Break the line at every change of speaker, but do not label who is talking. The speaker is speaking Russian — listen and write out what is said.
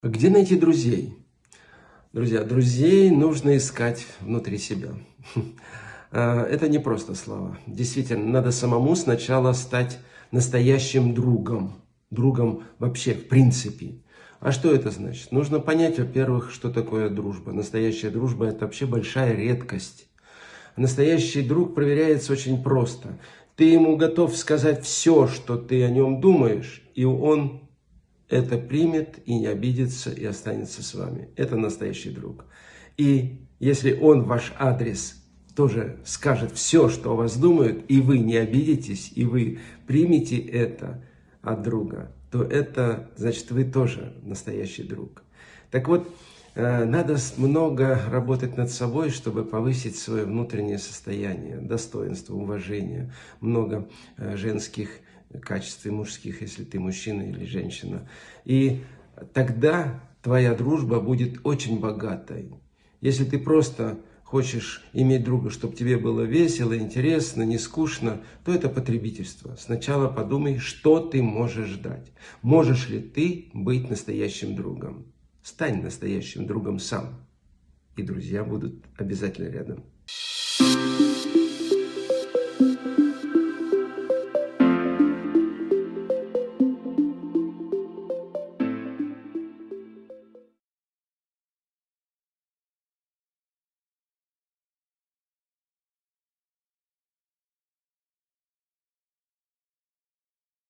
Где найти друзей? Друзья, друзей нужно искать внутри себя. А, это не просто слова. Действительно, надо самому сначала стать настоящим другом. Другом вообще, в принципе. А что это значит? Нужно понять, во-первых, что такое дружба. Настоящая дружба – это вообще большая редкость. Настоящий друг проверяется очень просто. Ты ему готов сказать все, что ты о нем думаешь, и он это примет и не обидится, и останется с вами. Это настоящий друг. И если он ваш адрес тоже скажет все, что о вас думают, и вы не обидитесь, и вы примете это от друга, то это значит, вы тоже настоящий друг. Так вот, надо много работать над собой, чтобы повысить свое внутреннее состояние, достоинство, уважение. Много э, женских качестве мужских, если ты мужчина или женщина. И тогда твоя дружба будет очень богатой. Если ты просто хочешь иметь друга, чтобы тебе было весело, интересно, не скучно, то это потребительство. Сначала подумай, что ты можешь дать. Можешь ли ты быть настоящим другом? Стань настоящим другом сам. И друзья будут обязательно рядом.